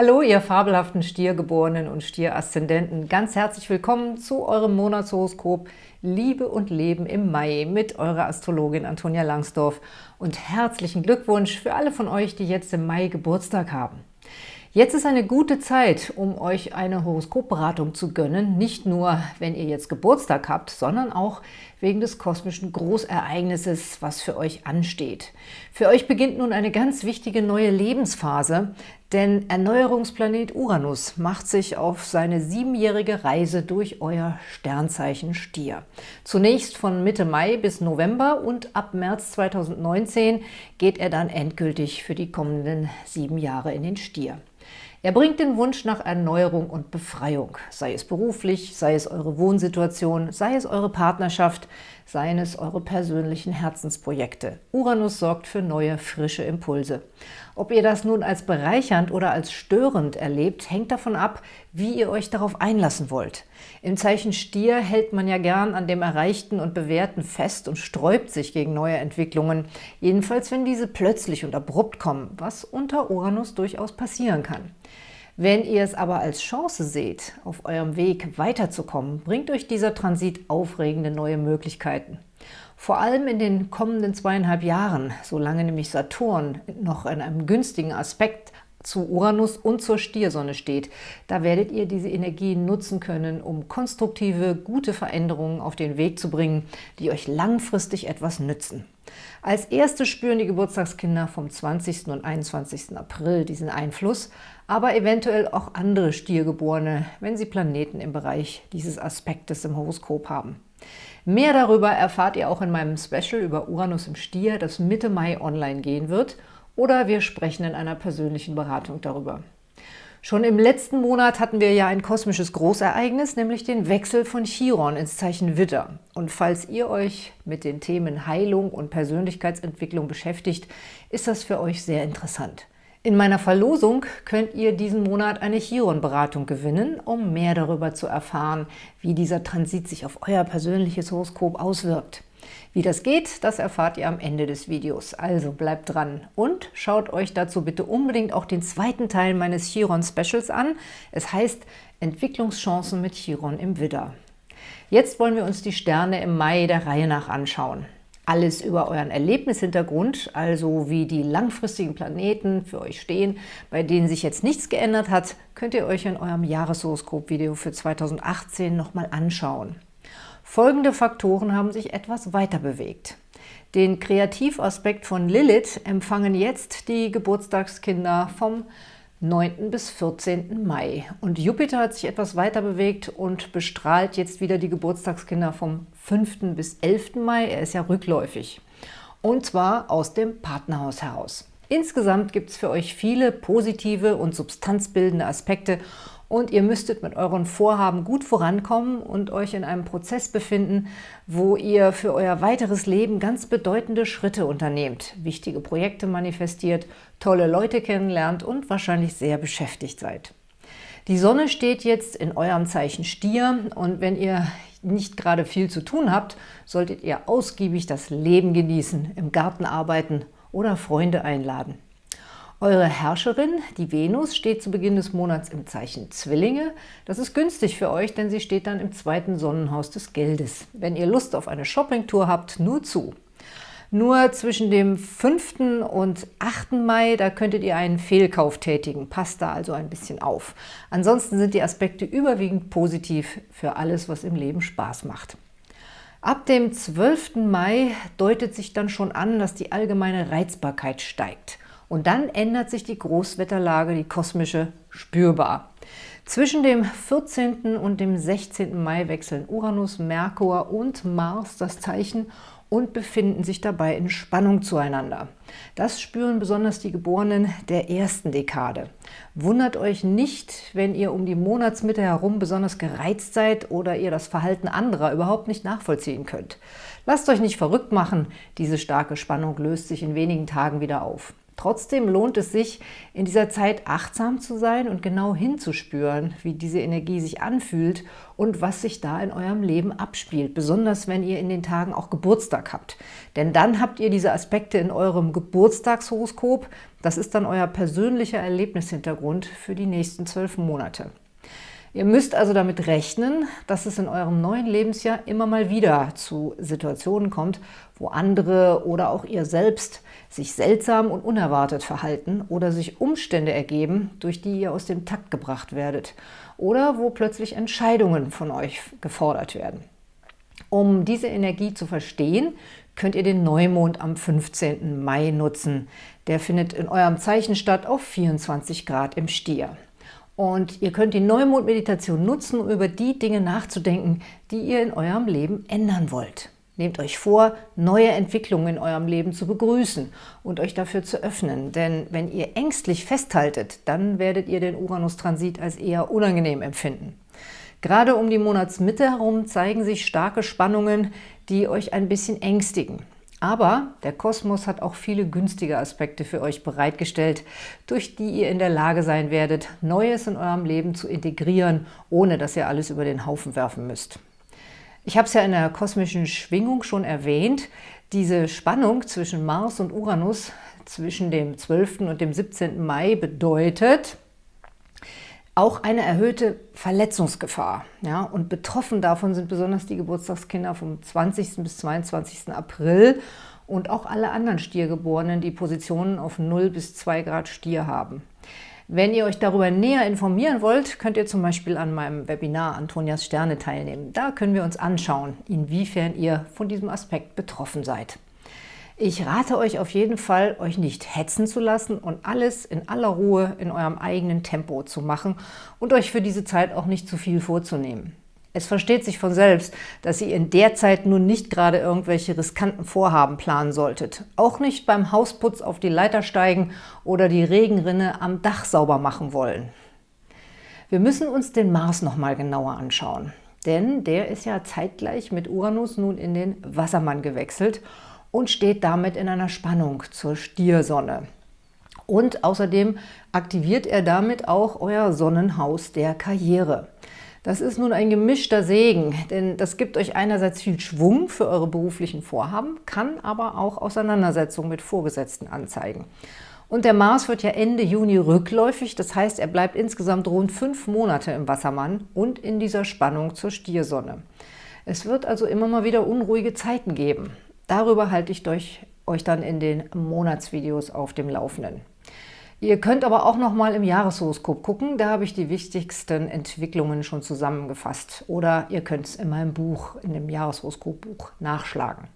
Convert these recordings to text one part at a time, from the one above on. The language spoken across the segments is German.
Hallo, ihr fabelhaften Stiergeborenen und Stieraszendenten. Ganz herzlich willkommen zu eurem Monatshoroskop Liebe und Leben im Mai mit eurer Astrologin Antonia Langsdorf. Und herzlichen Glückwunsch für alle von euch, die jetzt im Mai Geburtstag haben. Jetzt ist eine gute Zeit, um euch eine Horoskopberatung zu gönnen, nicht nur, wenn ihr jetzt Geburtstag habt, sondern auch wegen des kosmischen Großereignisses, was für euch ansteht. Für euch beginnt nun eine ganz wichtige neue Lebensphase, denn Erneuerungsplanet Uranus macht sich auf seine siebenjährige Reise durch euer Sternzeichen Stier. Zunächst von Mitte Mai bis November und ab März 2019 geht er dann endgültig für die kommenden sieben Jahre in den Stier. Er bringt den Wunsch nach Erneuerung und Befreiung, sei es beruflich, sei es eure Wohnsituation, sei es eure Partnerschaft, seien es eure persönlichen Herzensprojekte. Uranus sorgt für neue, frische Impulse. Ob ihr das nun als bereichernd oder als störend erlebt, hängt davon ab, wie ihr euch darauf einlassen wollt. Im Zeichen Stier hält man ja gern an dem Erreichten und Bewährten fest und sträubt sich gegen neue Entwicklungen, jedenfalls wenn diese plötzlich und abrupt kommen, was unter Uranus durchaus passieren kann. Wenn ihr es aber als Chance seht, auf eurem Weg weiterzukommen, bringt euch dieser Transit aufregende neue Möglichkeiten. Vor allem in den kommenden zweieinhalb Jahren, solange nämlich Saturn noch in einem günstigen Aspekt zu Uranus und zur Stiersonne steht. Da werdet ihr diese Energien nutzen können, um konstruktive, gute Veränderungen auf den Weg zu bringen, die euch langfristig etwas nützen. Als erste spüren die Geburtstagskinder vom 20. und 21. April diesen Einfluss, aber eventuell auch andere Stiergeborene, wenn sie Planeten im Bereich dieses Aspektes im Horoskop haben. Mehr darüber erfahrt ihr auch in meinem Special über Uranus im Stier, das Mitte Mai online gehen wird, oder wir sprechen in einer persönlichen Beratung darüber. Schon im letzten Monat hatten wir ja ein kosmisches Großereignis, nämlich den Wechsel von Chiron ins Zeichen Widder. Und falls ihr euch mit den Themen Heilung und Persönlichkeitsentwicklung beschäftigt, ist das für euch sehr interessant. In meiner Verlosung könnt ihr diesen Monat eine Chiron-Beratung gewinnen, um mehr darüber zu erfahren, wie dieser Transit sich auf euer persönliches Horoskop auswirkt. Wie das geht, das erfahrt ihr am Ende des Videos. Also bleibt dran und schaut euch dazu bitte unbedingt auch den zweiten Teil meines Chiron-Specials an. Es heißt Entwicklungschancen mit Chiron im Widder. Jetzt wollen wir uns die Sterne im Mai der Reihe nach anschauen. Alles über euren Erlebnishintergrund, also wie die langfristigen Planeten für euch stehen, bei denen sich jetzt nichts geändert hat, könnt ihr euch in eurem Jahreshoroskop-Video für 2018 nochmal anschauen. Folgende Faktoren haben sich etwas weiter bewegt. Den Kreativaspekt von Lilith empfangen jetzt die Geburtstagskinder vom 9. bis 14. Mai. Und Jupiter hat sich etwas weiter bewegt und bestrahlt jetzt wieder die Geburtstagskinder vom 5. bis 11. Mai. Er ist ja rückläufig. Und zwar aus dem Partnerhaus heraus. Insgesamt gibt es für euch viele positive und substanzbildende Aspekte und ihr müsstet mit euren Vorhaben gut vorankommen und euch in einem Prozess befinden, wo ihr für euer weiteres Leben ganz bedeutende Schritte unternehmt, wichtige Projekte manifestiert, tolle Leute kennenlernt und wahrscheinlich sehr beschäftigt seid. Die Sonne steht jetzt in eurem Zeichen Stier und wenn ihr nicht gerade viel zu tun habt, solltet ihr ausgiebig das Leben genießen, im Garten arbeiten oder Freunde einladen. Eure Herrscherin, die Venus, steht zu Beginn des Monats im Zeichen Zwillinge. Das ist günstig für euch, denn sie steht dann im zweiten Sonnenhaus des Geldes. Wenn ihr Lust auf eine Shoppingtour habt, nur zu. Nur zwischen dem 5. und 8. Mai, da könntet ihr einen Fehlkauf tätigen. Passt da also ein bisschen auf. Ansonsten sind die Aspekte überwiegend positiv für alles, was im Leben Spaß macht. Ab dem 12. Mai deutet sich dann schon an, dass die allgemeine Reizbarkeit steigt. Und dann ändert sich die Großwetterlage, die kosmische, spürbar. Zwischen dem 14. und dem 16. Mai wechseln Uranus, Merkur und Mars das Zeichen und befinden sich dabei in Spannung zueinander. Das spüren besonders die Geborenen der ersten Dekade. Wundert euch nicht, wenn ihr um die Monatsmitte herum besonders gereizt seid oder ihr das Verhalten anderer überhaupt nicht nachvollziehen könnt. Lasst euch nicht verrückt machen, diese starke Spannung löst sich in wenigen Tagen wieder auf. Trotzdem lohnt es sich, in dieser Zeit achtsam zu sein und genau hinzuspüren, wie diese Energie sich anfühlt und was sich da in eurem Leben abspielt, besonders wenn ihr in den Tagen auch Geburtstag habt. Denn dann habt ihr diese Aspekte in eurem Geburtstagshoroskop. Das ist dann euer persönlicher Erlebnishintergrund für die nächsten zwölf Monate. Ihr müsst also damit rechnen, dass es in eurem neuen Lebensjahr immer mal wieder zu Situationen kommt, wo andere oder auch ihr selbst sich seltsam und unerwartet verhalten oder sich Umstände ergeben, durch die ihr aus dem Takt gebracht werdet oder wo plötzlich Entscheidungen von euch gefordert werden. Um diese Energie zu verstehen, könnt ihr den Neumond am 15. Mai nutzen. Der findet in eurem Zeichen statt auf 24 Grad im Stier. Und ihr könnt die Neumond-Meditation nutzen, um über die Dinge nachzudenken, die ihr in eurem Leben ändern wollt. Nehmt euch vor, neue Entwicklungen in eurem Leben zu begrüßen und euch dafür zu öffnen. Denn wenn ihr ängstlich festhaltet, dann werdet ihr den Uranus-Transit als eher unangenehm empfinden. Gerade um die Monatsmitte herum zeigen sich starke Spannungen, die euch ein bisschen ängstigen. Aber der Kosmos hat auch viele günstige Aspekte für euch bereitgestellt, durch die ihr in der Lage sein werdet, Neues in eurem Leben zu integrieren, ohne dass ihr alles über den Haufen werfen müsst. Ich habe es ja in der kosmischen Schwingung schon erwähnt, diese Spannung zwischen Mars und Uranus zwischen dem 12. und dem 17. Mai bedeutet, auch eine erhöhte Verletzungsgefahr. Ja? Und betroffen davon sind besonders die Geburtstagskinder vom 20. bis 22. April und auch alle anderen Stiergeborenen, die Positionen auf 0 bis 2 Grad Stier haben. Wenn ihr euch darüber näher informieren wollt, könnt ihr zum Beispiel an meinem Webinar Antonias Sterne teilnehmen. Da können wir uns anschauen, inwiefern ihr von diesem Aspekt betroffen seid. Ich rate euch auf jeden Fall, euch nicht hetzen zu lassen und alles in aller Ruhe in eurem eigenen Tempo zu machen und euch für diese Zeit auch nicht zu viel vorzunehmen. Es versteht sich von selbst, dass ihr in der Zeit nun nicht gerade irgendwelche riskanten Vorhaben planen solltet. Auch nicht beim Hausputz auf die Leiter steigen oder die Regenrinne am Dach sauber machen wollen. Wir müssen uns den Mars noch mal genauer anschauen. Denn der ist ja zeitgleich mit Uranus nun in den Wassermann gewechselt – und steht damit in einer Spannung zur Stiersonne. Und außerdem aktiviert er damit auch euer Sonnenhaus der Karriere. Das ist nun ein gemischter Segen, denn das gibt euch einerseits viel Schwung für eure beruflichen Vorhaben, kann aber auch Auseinandersetzungen mit Vorgesetzten anzeigen. Und der Mars wird ja Ende Juni rückläufig, das heißt, er bleibt insgesamt rund fünf Monate im Wassermann und in dieser Spannung zur Stiersonne. Es wird also immer mal wieder unruhige Zeiten geben. Darüber halte ich euch, euch dann in den Monatsvideos auf dem Laufenden. Ihr könnt aber auch noch mal im Jahreshoroskop gucken, da habe ich die wichtigsten Entwicklungen schon zusammengefasst. Oder ihr könnt es in meinem Buch, in dem Jahreshoroskopbuch nachschlagen.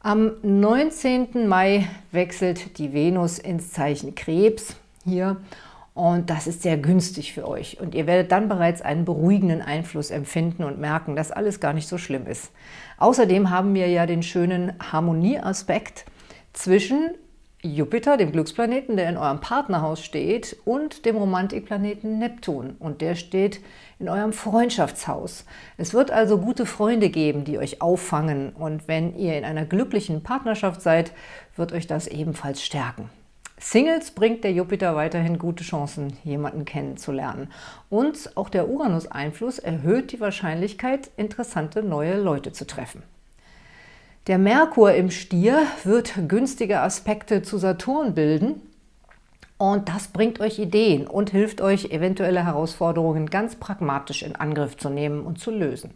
Am 19. Mai wechselt die Venus ins Zeichen Krebs hier und das ist sehr günstig für euch. Und ihr werdet dann bereits einen beruhigenden Einfluss empfinden und merken, dass alles gar nicht so schlimm ist. Außerdem haben wir ja den schönen Harmonieaspekt zwischen Jupiter, dem Glücksplaneten, der in eurem Partnerhaus steht, und dem Romantikplaneten Neptun. Und der steht in eurem Freundschaftshaus. Es wird also gute Freunde geben, die euch auffangen. Und wenn ihr in einer glücklichen Partnerschaft seid, wird euch das ebenfalls stärken. Singles bringt der Jupiter weiterhin gute Chancen, jemanden kennenzulernen. Und auch der Uranus-Einfluss erhöht die Wahrscheinlichkeit, interessante neue Leute zu treffen. Der Merkur im Stier wird günstige Aspekte zu Saturn bilden und das bringt euch Ideen und hilft euch, eventuelle Herausforderungen ganz pragmatisch in Angriff zu nehmen und zu lösen.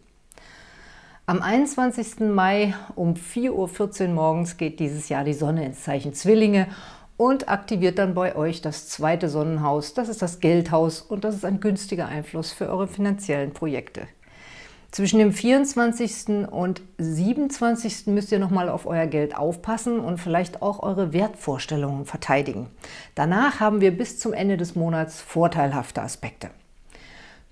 Am 21. Mai um 4.14 Uhr morgens geht dieses Jahr die Sonne ins Zeichen Zwillinge und aktiviert dann bei euch das zweite Sonnenhaus. Das ist das Geldhaus und das ist ein günstiger Einfluss für eure finanziellen Projekte. Zwischen dem 24. und 27. müsst ihr nochmal auf euer Geld aufpassen und vielleicht auch eure Wertvorstellungen verteidigen. Danach haben wir bis zum Ende des Monats vorteilhafte Aspekte.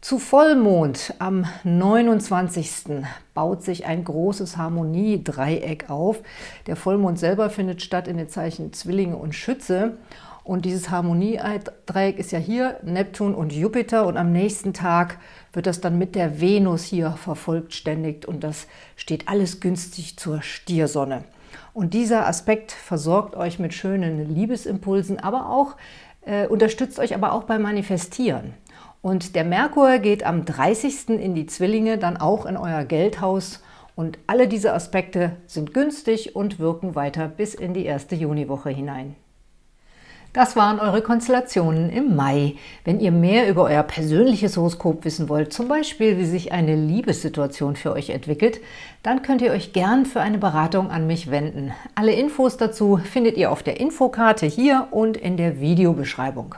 Zu Vollmond am 29. baut sich ein großes Harmoniedreieck auf. Der Vollmond selber findet statt in den Zeichen Zwillinge und Schütze. Und dieses Harmoniedreieck ist ja hier Neptun und Jupiter und am nächsten Tag wird das dann mit der Venus hier verfolgt ständig und das steht alles günstig zur Stiersonne. Und dieser Aspekt versorgt euch mit schönen Liebesimpulsen, aber auch äh, unterstützt euch aber auch beim Manifestieren. Und der Merkur geht am 30. in die Zwillinge, dann auch in euer Geldhaus. Und alle diese Aspekte sind günstig und wirken weiter bis in die erste Juniwoche hinein. Das waren eure Konstellationen im Mai. Wenn ihr mehr über euer persönliches Horoskop wissen wollt, zum Beispiel wie sich eine Liebessituation für euch entwickelt, dann könnt ihr euch gern für eine Beratung an mich wenden. Alle Infos dazu findet ihr auf der Infokarte hier und in der Videobeschreibung.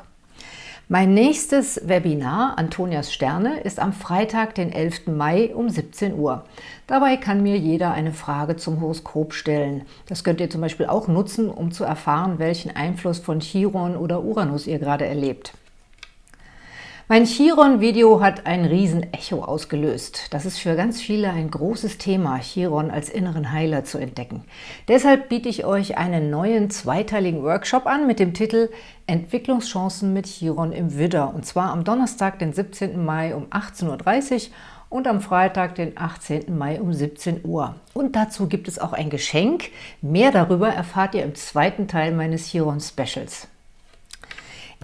Mein nächstes Webinar, Antonias Sterne, ist am Freitag, den 11. Mai um 17 Uhr. Dabei kann mir jeder eine Frage zum Horoskop stellen. Das könnt ihr zum Beispiel auch nutzen, um zu erfahren, welchen Einfluss von Chiron oder Uranus ihr gerade erlebt. Mein Chiron-Video hat ein Riesen-Echo ausgelöst. Das ist für ganz viele ein großes Thema, Chiron als inneren Heiler zu entdecken. Deshalb biete ich euch einen neuen zweiteiligen Workshop an mit dem Titel Entwicklungschancen mit Chiron im Widder. Und zwar am Donnerstag, den 17. Mai um 18.30 Uhr und am Freitag, den 18. Mai um 17 Uhr. Und dazu gibt es auch ein Geschenk. Mehr darüber erfahrt ihr im zweiten Teil meines Chiron-Specials.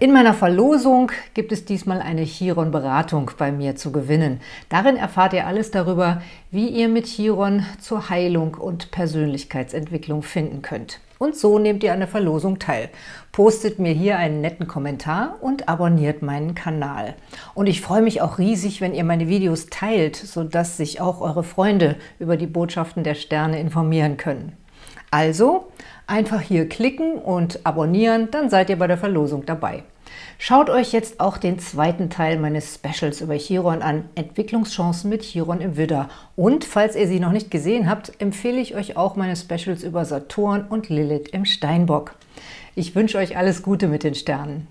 In meiner Verlosung gibt es diesmal eine Chiron-Beratung bei mir zu gewinnen. Darin erfahrt ihr alles darüber, wie ihr mit Chiron zur Heilung und Persönlichkeitsentwicklung finden könnt. Und so nehmt ihr an der Verlosung teil. Postet mir hier einen netten Kommentar und abonniert meinen Kanal. Und ich freue mich auch riesig, wenn ihr meine Videos teilt, sodass sich auch eure Freunde über die Botschaften der Sterne informieren können. Also einfach hier klicken und abonnieren, dann seid ihr bei der Verlosung dabei. Schaut euch jetzt auch den zweiten Teil meines Specials über Chiron an, Entwicklungschancen mit Chiron im Widder. Und falls ihr sie noch nicht gesehen habt, empfehle ich euch auch meine Specials über Saturn und Lilith im Steinbock. Ich wünsche euch alles Gute mit den Sternen.